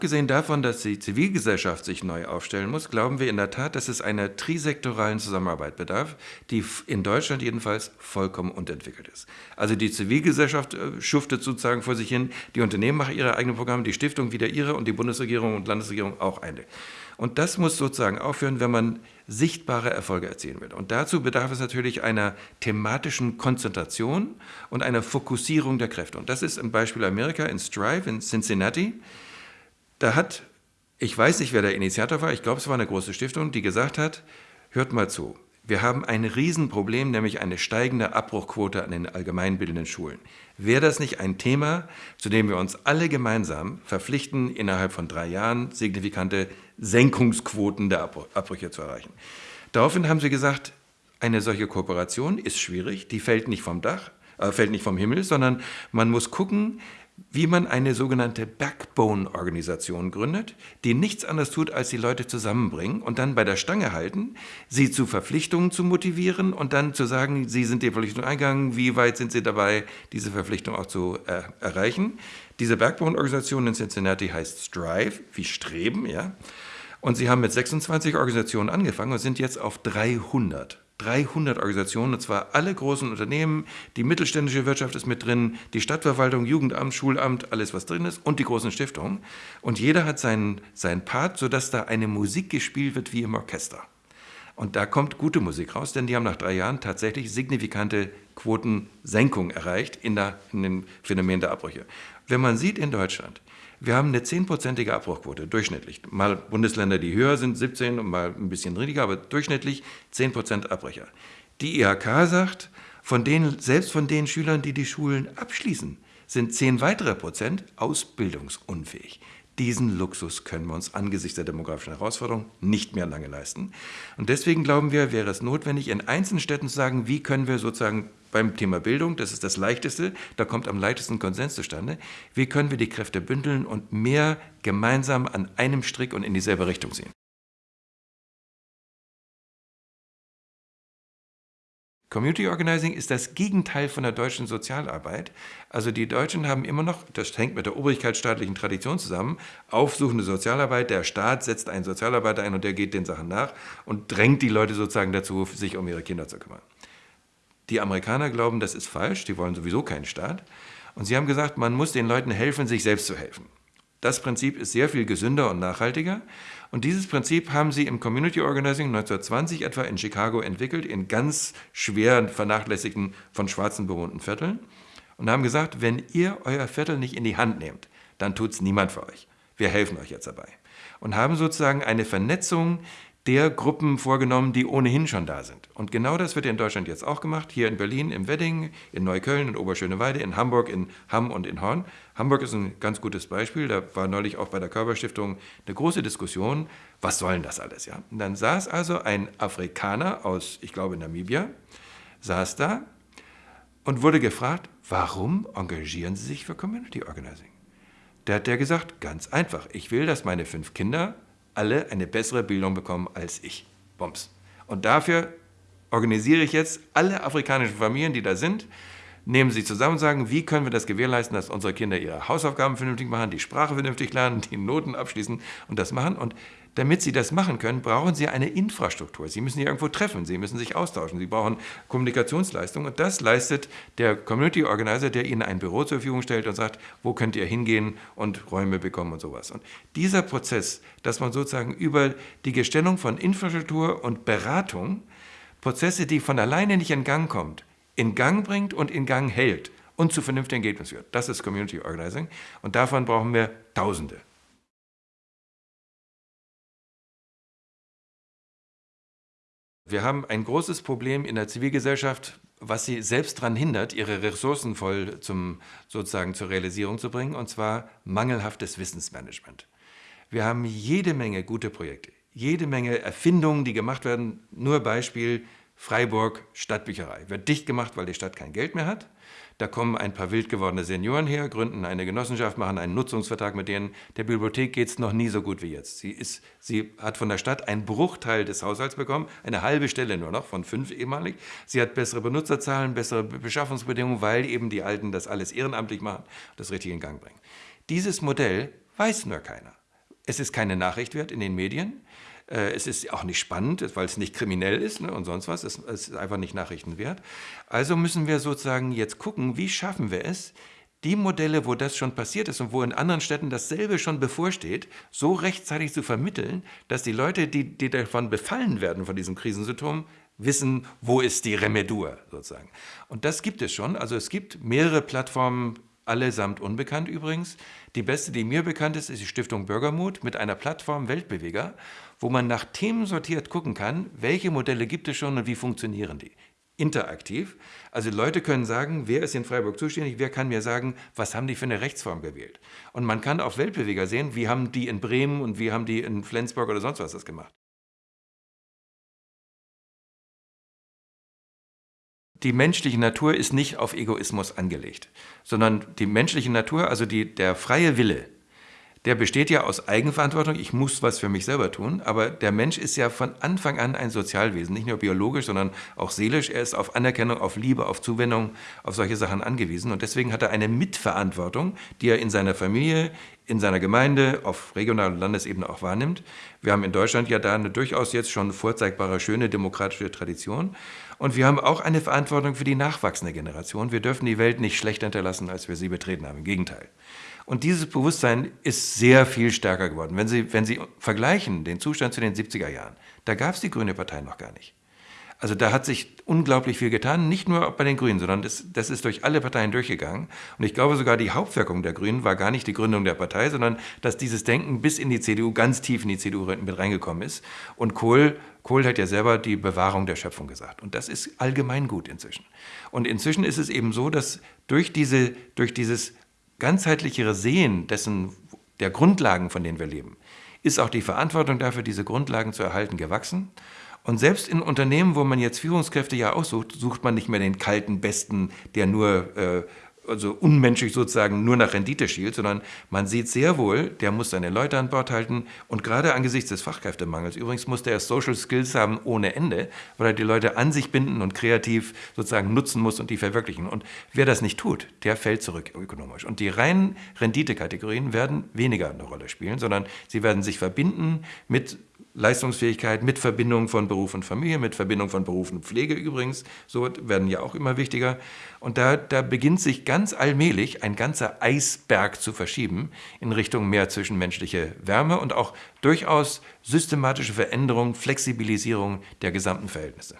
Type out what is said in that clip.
Abgesehen davon, dass die Zivilgesellschaft sich neu aufstellen muss, glauben wir in der Tat, dass es einer trisektoralen Zusammenarbeit bedarf, die in Deutschland jedenfalls vollkommen unterentwickelt ist. Also die Zivilgesellschaft äh, schuftet sozusagen vor sich hin, die Unternehmen machen ihre eigenen Programme, die Stiftung wieder ihre und die Bundesregierung und Landesregierung auch eine. Und das muss sozusagen aufhören, wenn man sichtbare Erfolge erzielen will. Und dazu bedarf es natürlich einer thematischen Konzentration und einer Fokussierung der Kräfte. Und das ist im Beispiel Amerika in Strive in Cincinnati. Da hat, ich weiß nicht, wer der Initiator war, ich glaube, es war eine große Stiftung, die gesagt hat, hört mal zu, wir haben ein Riesenproblem, nämlich eine steigende Abbruchquote an den allgemeinbildenden Schulen. Wäre das nicht ein Thema, zu dem wir uns alle gemeinsam verpflichten, innerhalb von drei Jahren signifikante Senkungsquoten der Abbrüche zu erreichen? Daraufhin haben sie gesagt, eine solche Kooperation ist schwierig, die fällt nicht vom Dach, äh, fällt nicht vom Himmel, sondern man muss gucken, wie man eine sogenannte Backbone-Organisation gründet, die nichts anderes tut, als die Leute zusammenbringen und dann bei der Stange halten, sie zu Verpflichtungen zu motivieren und dann zu sagen, sie sind die Verpflichtung eingegangen, wie weit sind sie dabei, diese Verpflichtung auch zu äh, erreichen. Diese Backbone-Organisation in Cincinnati heißt Strive, wie Streben, ja. Und sie haben mit 26 Organisationen angefangen und sind jetzt auf 300 300 Organisationen, und zwar alle großen Unternehmen, die mittelständische Wirtschaft ist mit drin, die Stadtverwaltung, Jugendamt, Schulamt, alles was drin ist und die großen Stiftungen. Und jeder hat seinen, seinen Part, sodass da eine Musik gespielt wird wie im Orchester. Und da kommt gute Musik raus, denn die haben nach drei Jahren tatsächlich signifikante Quotensenkung erreicht in, der, in dem Phänomen der Abbrüche. Wenn man sieht in Deutschland, wir haben eine zehnprozentige Abbruchquote, durchschnittlich. Mal Bundesländer, die höher sind, 17 und mal ein bisschen niedriger, aber durchschnittlich 10 Prozent Abbrecher. Die IHK sagt, von denen, selbst von den Schülern, die die Schulen abschließen, sind 10 weitere Prozent ausbildungsunfähig. Diesen Luxus können wir uns angesichts der demografischen Herausforderung nicht mehr lange leisten. Und deswegen glauben wir, wäre es notwendig, in einzelnen Städten zu sagen, wie können wir sozusagen beim Thema Bildung, das ist das Leichteste, da kommt am leichtesten Konsens zustande. Wie können wir die Kräfte bündeln und mehr gemeinsam an einem Strick und in dieselbe Richtung ziehen? Community Organizing ist das Gegenteil von der deutschen Sozialarbeit. Also die Deutschen haben immer noch, das hängt mit der obrigkeitsstaatlichen Tradition zusammen, aufsuchende Sozialarbeit. Der Staat setzt einen Sozialarbeiter ein und der geht den Sachen nach und drängt die Leute sozusagen dazu, sich um ihre Kinder zu kümmern. Die Amerikaner glauben, das ist falsch, die wollen sowieso keinen Staat. Und sie haben gesagt, man muss den Leuten helfen, sich selbst zu helfen. Das Prinzip ist sehr viel gesünder und nachhaltiger. Und dieses Prinzip haben sie im Community Organizing 1920 etwa in Chicago entwickelt, in ganz schwer vernachlässigten, von Schwarzen bewohnten Vierteln. Und haben gesagt, wenn ihr euer Viertel nicht in die Hand nehmt, dann tut es niemand für euch. Wir helfen euch jetzt dabei. Und haben sozusagen eine Vernetzung der Gruppen vorgenommen, die ohnehin schon da sind. Und genau das wird in Deutschland jetzt auch gemacht, hier in Berlin, im Wedding, in Neukölln, in Oberschöneweide, in Hamburg, in Hamm und in Horn. Hamburg ist ein ganz gutes Beispiel, da war neulich auch bei der Körperstiftung eine große Diskussion, was soll denn das alles? Ja? Und dann saß also ein Afrikaner aus, ich glaube, Namibia, saß da und wurde gefragt, warum engagieren Sie sich für Community Organizing? Da hat der gesagt, ganz einfach, ich will, dass meine fünf Kinder alle eine bessere Bildung bekommen als ich. Bums. Und dafür organisiere ich jetzt alle afrikanischen Familien, die da sind, nehmen sie zusammen und sagen, wie können wir das gewährleisten, dass unsere Kinder ihre Hausaufgaben vernünftig machen, die Sprache vernünftig lernen, die Noten abschließen und das machen. Und damit sie das machen können, brauchen sie eine Infrastruktur. Sie müssen sich irgendwo treffen, sie müssen sich austauschen, sie brauchen Kommunikationsleistung. Und das leistet der Community Organizer, der ihnen ein Büro zur Verfügung stellt und sagt, wo könnt ihr hingehen und Räume bekommen und sowas. Und dieser Prozess, dass man sozusagen über die Gestellung von Infrastruktur und Beratung Prozesse, die von alleine nicht in Gang kommt, in Gang bringt und in Gang hält und zu vernünftigen Ergebnissen führt. Das ist Community Organizing und davon brauchen wir Tausende. Wir haben ein großes Problem in der Zivilgesellschaft, was sie selbst daran hindert, ihre Ressourcen voll zum, sozusagen zur Realisierung zu bringen, und zwar mangelhaftes Wissensmanagement. Wir haben jede Menge gute Projekte, jede Menge Erfindungen, die gemacht werden. Nur Beispiel Freiburg Stadtbücherei. Wird dicht gemacht, weil die Stadt kein Geld mehr hat. Da kommen ein paar wild gewordene Senioren her, gründen eine Genossenschaft, machen einen Nutzungsvertrag mit denen. Der Bibliothek geht es noch nie so gut wie jetzt. Sie, ist, sie hat von der Stadt einen Bruchteil des Haushalts bekommen, eine halbe Stelle nur noch von fünf ehemalig. Sie hat bessere Benutzerzahlen, bessere Beschaffungsbedingungen, weil eben die Alten das alles ehrenamtlich machen und das richtig in Gang bringen. Dieses Modell weiß nur keiner. Es ist keine Nachricht wert in den Medien. Äh, es ist auch nicht spannend, weil es nicht kriminell ist ne, und sonst was. Es, es ist einfach nicht nachrichtenwert. Also müssen wir sozusagen jetzt gucken, wie schaffen wir es, die Modelle, wo das schon passiert ist und wo in anderen Städten dasselbe schon bevorsteht, so rechtzeitig zu vermitteln, dass die Leute, die, die davon befallen werden, von diesem Krisensymptom, wissen, wo ist die Remedur sozusagen. Und das gibt es schon. Also es gibt mehrere Plattformen, allesamt unbekannt übrigens. Die beste, die mir bekannt ist, ist die Stiftung Bürgermut mit einer Plattform Weltbeweger, wo man nach Themen sortiert gucken kann, welche Modelle gibt es schon und wie funktionieren die interaktiv. Also Leute können sagen, wer ist in Freiburg zuständig, wer kann mir sagen, was haben die für eine Rechtsform gewählt. Und man kann auf Weltbeweger sehen, wie haben die in Bremen und wie haben die in Flensburg oder sonst was das gemacht. Die menschliche Natur ist nicht auf Egoismus angelegt, sondern die menschliche Natur, also die, der freie Wille, der besteht ja aus Eigenverantwortung, ich muss was für mich selber tun, aber der Mensch ist ja von Anfang an ein Sozialwesen, nicht nur biologisch, sondern auch seelisch. Er ist auf Anerkennung, auf Liebe, auf Zuwendung, auf solche Sachen angewiesen. Und deswegen hat er eine Mitverantwortung, die er in seiner Familie, in seiner Gemeinde, auf regionaler Landesebene auch wahrnimmt. Wir haben in Deutschland ja da eine durchaus jetzt schon vorzeigbare, schöne demokratische Tradition und wir haben auch eine Verantwortung für die nachwachsende Generation. Wir dürfen die Welt nicht schlechter hinterlassen, als wir sie betreten haben, im Gegenteil. Und dieses Bewusstsein ist sehr viel stärker geworden. Wenn Sie, wenn Sie vergleichen den Zustand zu den 70er Jahren, da gab es die Grüne Partei noch gar nicht. Also da hat sich unglaublich viel getan, nicht nur bei den Grünen, sondern das, das ist durch alle Parteien durchgegangen. Und ich glaube sogar, die Hauptwirkung der Grünen war gar nicht die Gründung der Partei, sondern dass dieses Denken bis in die CDU, ganz tief in die CDU mit reingekommen ist. Und Kohl, Kohl hat ja selber die Bewahrung der Schöpfung gesagt. Und das ist allgemein gut inzwischen. Und inzwischen ist es eben so, dass durch, diese, durch dieses ganzheitlichere Sehen dessen, der Grundlagen, von denen wir leben, ist auch die Verantwortung dafür, diese Grundlagen zu erhalten, gewachsen. Und selbst in Unternehmen, wo man jetzt Führungskräfte ja aussucht, sucht man nicht mehr den kalten Besten, der nur äh, also unmenschlich sozusagen nur nach Rendite schielt, sondern man sieht sehr wohl, der muss seine Leute an Bord halten und gerade angesichts des Fachkräftemangels, übrigens muss der Social Skills haben ohne Ende, weil er die Leute an sich binden und kreativ sozusagen nutzen muss und die verwirklichen. Und wer das nicht tut, der fällt zurück ökonomisch. Und die reinen Renditekategorien werden weniger eine Rolle spielen, sondern sie werden sich verbinden mit Leistungsfähigkeit mit Verbindung von Beruf und Familie, mit Verbindung von Beruf und Pflege übrigens, so werden ja auch immer wichtiger. Und da, da beginnt sich ganz allmählich ein ganzer Eisberg zu verschieben in Richtung mehr zwischenmenschliche Wärme und auch durchaus systematische Veränderung, Flexibilisierung der gesamten Verhältnisse.